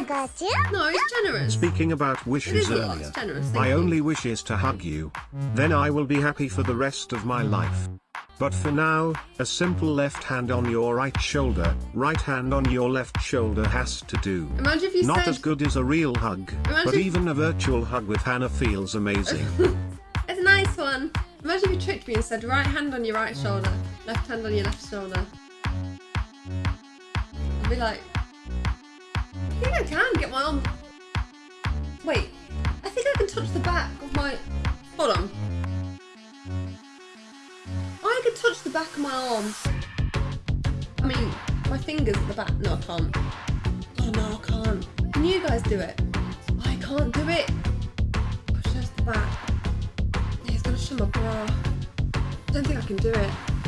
I got you. No, it's generous. Speaking about wishes is a lot. earlier, generous. My you. only wish is to hug you. Then I will be happy for the rest of my life. But for now, a simple left hand on your right shoulder, right hand on your left shoulder has to do. Imagine if you Not said. as good as a real hug, Imagine but if- even a virtual hug with Hannah feels amazing. It's a nice one. Imagine if you tricked me and said right hand on your right shoulder, left hand on your left shoulder. I'd be like, I think I can get my arm. Wait, I think I can touch the back of my. Hold on. I can touch the back of my arms. I mean, my fingers at the back. No, I can't. Oh no, I can't. Can you guys do it? I can't do it. Push us the back. Yeah, it's gonna show my bra. I don't think I can do it.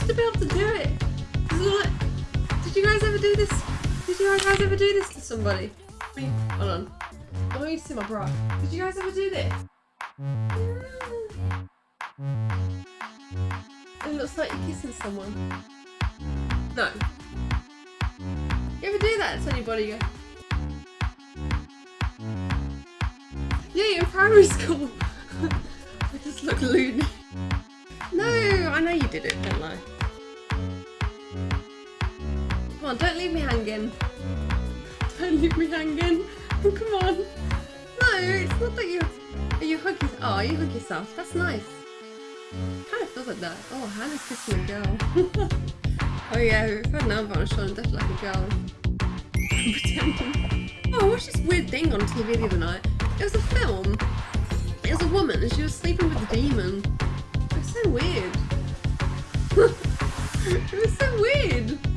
To be able to do it. This is what- Did you guys ever do this? Did you guys ever do this to somebody? Hold on. I want you to see my bra. Did you guys ever do this? It looks like you're kissing someone. No. You ever do that to anybody? You go, Yeah, in primary school. I just look loony. I know you did it, don't I? Come on, don't leave me hanging. Don't leave me hanging. Come on. No, it's not that you. Are You hug yourself. Oh, you hug yourself. That's nice. Kind of feels like that. Oh, Hannah's kissing a girl. oh yeah, I had an arm on shoulder, definitely like a girl. Pretending. Oh, I watched this weird thing on TV the other night. It was a film. It was a woman and she was sleeping with a demon. It was so weird.